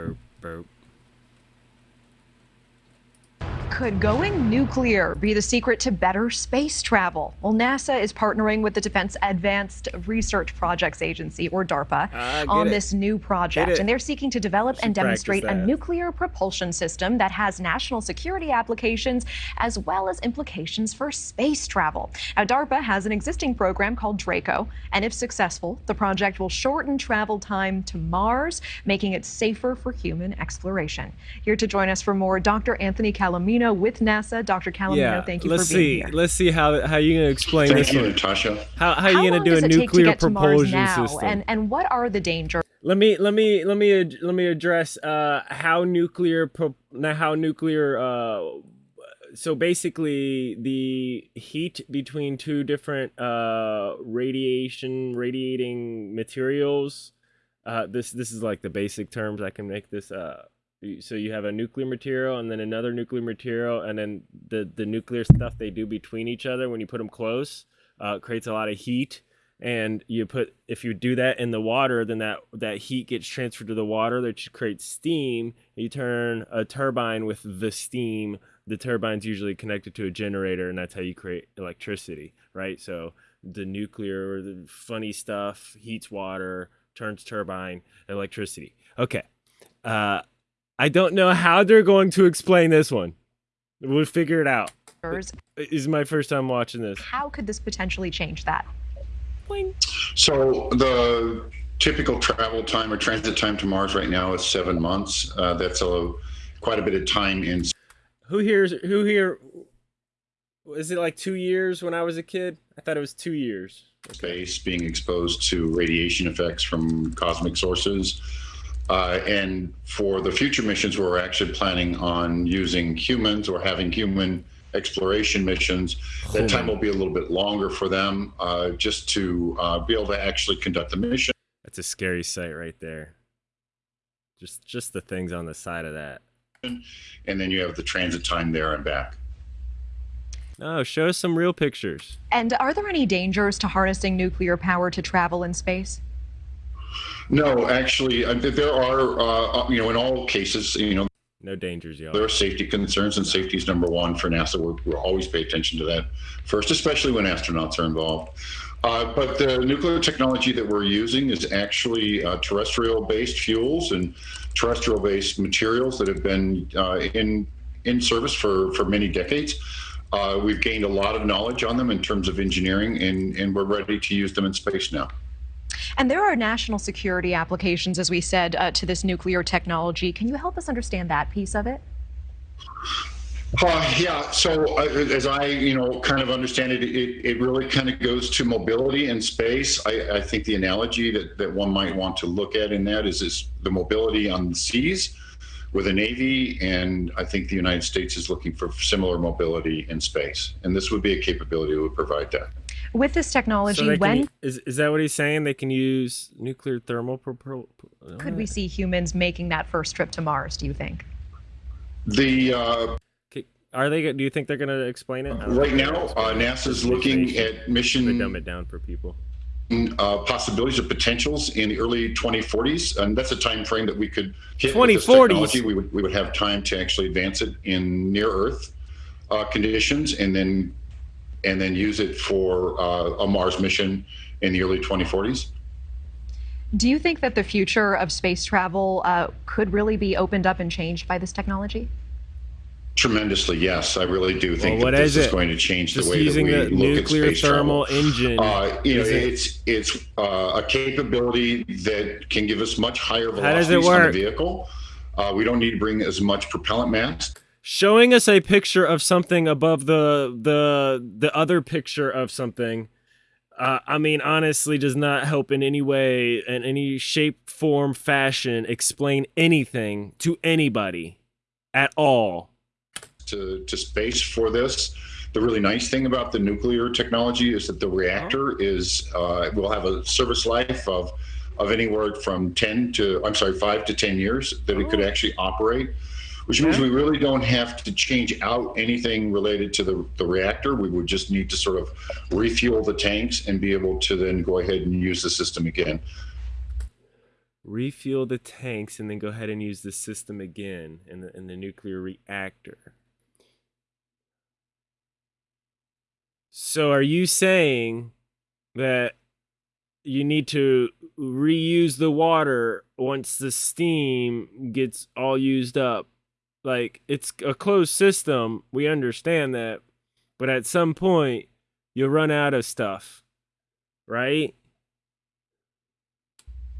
burp, burp. Could going nuclear be the secret to better space travel? Well, NASA is partnering with the Defense Advanced Research Projects Agency, or DARPA, Ah, on it. this new project. And they're seeking to develop and demonstrate a nuclear propulsion system that has national security applications as well as implications for space travel. Now, DARPA has an existing program called Draco, and if successful, the project will shorten travel time to Mars, making it safer for human exploration. Here to join us for more, Dr. Anthony Calomino with NASA. Dr. Calomino, Yeah, thank you let's for being see. here. Let's see how how you gonna explain Thank this you, one. Natasha. How how, How you gonna do a it take to nuclear get to Mars propulsion now, system? and and what are the dangers? let me let me let me let me address uh how nuclear now how nuclear uh so basically the heat between two different uh radiation radiating materials uh this this is like the basic terms i can make this uh you- so you have a nuclear material and then another nuclear material and then the the nuclear stuff they do between each other when you put them close uh creates a lot of heat. And you put if you do that in the water then that that heat gets transferred to the water that creates steam. You turn a turbine with the steam the turbine's usually connected to a generator and that's how you create electricity right? So the nuclear the funny stuff heats water turns turbine electricity. Okay uh i don't know how they're going to explain this one we'll figure it out this is my first time watching this How could this potentially change that? So the typical travel time or transit time to Mars right now is seven months. Uh, that's a quite a bit of time in Who here's who here? Was it like two years when I was a kid? I thought it was two years. space, being exposed to radiation effects from cosmic sources. Uh, and for the future missions, where we're actually planning on using humans or having human exploration missions. That time will be a little bit longer for them, uh, just to uh, be able to actually conduct the mission. That's a scary sight right there. Just just the things on the side of that. And then you have the transit time there and back. No, show us some real pictures. And are there any dangers to harnessing nuclear power to travel in space? No, actually, uh, there are, uh, you know, in all cases, you know, No dangers, y'all. there are safety concerns, and safety is number one for NASA. We're, we'll always pay attention to that first, especially when astronauts are involved. Uh, but the nuclear technology that we're using is actually uh, terrestrial-based fuels and terrestrial-based materials that have been uh, in in service for for many decades. Uh, we've gained a lot of knowledge on them in terms of engineering, and, and we're ready to use them in space now. And there are national security applications, as we said, uh, to this nuclear technology. Can you help us understand that piece of it? Uh, yeah. So uh, as I, you know, kind of understand it, it, it really kind of goes to mobility in space. I, I think the analogy that, that one might want to look at in that is, is the mobility on the seas with the Navy. And I think the United States is looking for similar mobility in space. And this would be a capability that would provide that. With this technology, So when can, is is that what he's saying? They can use nuclear thermal propel. could we see humans making that first trip to Mars, do you think? The uh, Are they? Do you think they're going to explain it? I right now, gonna uh. NASA's looking Visualization. at They mission dumb it down for people. uh, possibilities or potentials in the early 2040s, and that's a time frame that we could hit. with this 2040s. technology. We would we would have time to actually advance it in near Earth uh, conditions, and then and then use it for uh, a Mars mission in the early 2040s. Do you think that the future of space travel uh, could really be opened up and changed by this technology? Tremendously, yes, I really do think what that this is is, going to change Just the way that we the look nuclear at space thermal travel. engine. Uh, you know, Is it- it's it's uh, a capability that can give us much higher How does it velocities on the vehicle. Uh, we don't need to bring as much propellant mass. Showing us a picture of something above the the the other picture of something uh, i mean honestly does not help in any way in any shape form fashion explain anything to anybody at all. To, to space for this. The really nice thing about the nuclear technology is that the reactor is uh, will have a service life of of anywhere from 10 to I'm sorry 5 to 10 years that it could actually operate which means we really don't have to change out anything related to the, the reactor we would just need to sort of refuel the tanks and be able to then go ahead and use the system again refuel the tanks, and then go ahead and use the system again in the in the nuclear reactor. So are you saying that you need to reuse the water once the steam gets all used up? Like it's a closed system, we understand that, but at some point you'll run out of stuff, right?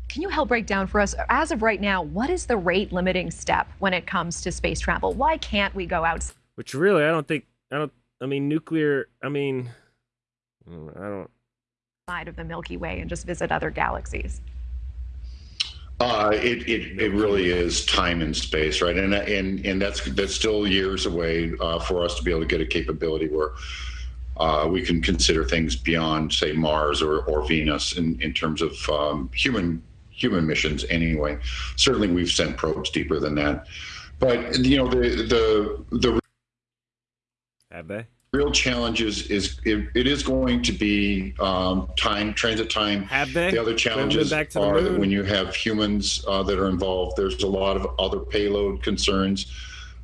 Can you help break down for us, as of right now, what is the rate limiting step when it comes to space travel? Why can't we go out? Which really, I don't think, I don't, I mean, nuclear, I mean, I don't, Side of the Milky Way and just visit other galaxies? Uh, it, it, it really is time and space, right? And and and that's that's still years away uh, for us to be able to get a capability where uh, we can consider things beyond, say, Mars or, or Venus in, in terms of um, human human missions. Anyway, certainly we've sent probes deeper than that, but you know the the the have they? Real challenge is, is it, it is going to be um, time, transit time. Have they? The other challenges back to are that when you have humans uh, that are involved, there's a lot of other payload concerns.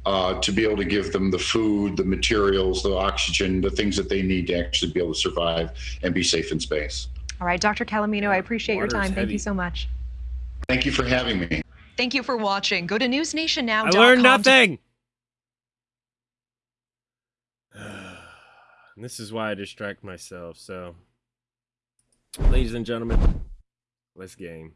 Uh, to be able to give them the food, the materials, the oxygen, the things that they need to actually be able to survive and be safe in space. All right, Dr. Calomino, I appreciate your Water's time. Thank you so much. Thank you for having me. Thank you for watching. Go to newsnationnow.com. I learned to- nothing. And this is why I distract myself. So, ladies and gentlemen, let's game.